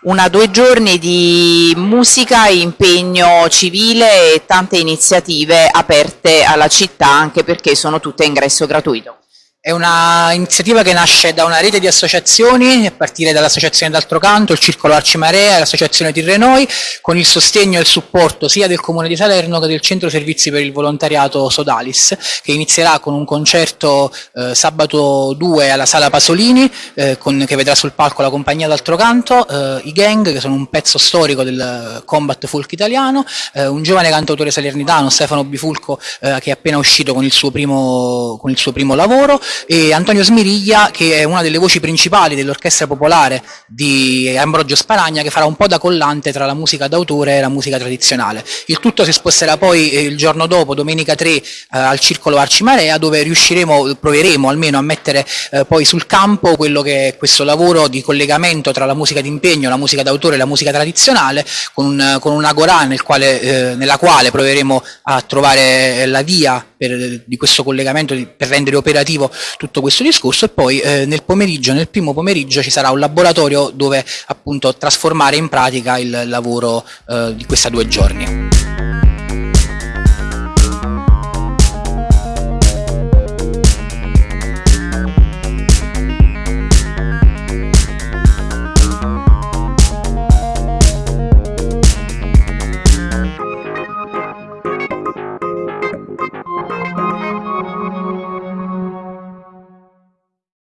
una due giorni di musica, impegno civile e tante iniziative aperte alla città anche perché sono tutte a ingresso gratuito. È un'iniziativa che nasce da una rete di associazioni, a partire dall'Associazione d'Altro Canto, il Circolo Arcimarea e l'Associazione Tirrenoi, con il sostegno e il supporto sia del Comune di Salerno che del Centro Servizi per il Volontariato Sodalis, che inizierà con un concerto eh, sabato 2 alla Sala Pasolini, eh, con, che vedrà sul palco la compagnia d'Altro Canto, eh, i Gang, che sono un pezzo storico del combat folk italiano, eh, un giovane cantautore salernitano, Stefano Bifulco, eh, che è appena uscito con il suo primo, con il suo primo lavoro, e Antonio Smiriglia che è una delle voci principali dell'orchestra popolare di Ambrogio Sparagna che farà un po' da collante tra la musica d'autore e la musica tradizionale. Il tutto si sposterà poi eh, il giorno dopo, domenica 3, eh, al Circolo Arcimarea dove riusciremo, proveremo almeno a mettere eh, poi sul campo quello che è questo lavoro di collegamento tra la musica d'impegno, la musica d'autore e la musica tradizionale con, un, con una Gorà nel eh, nella quale proveremo a trovare la via per, di questo collegamento per rendere operativo tutto questo discorso e poi eh, nel pomeriggio, nel primo pomeriggio ci sarà un laboratorio dove appunto trasformare in pratica il lavoro eh, di questi due giorni.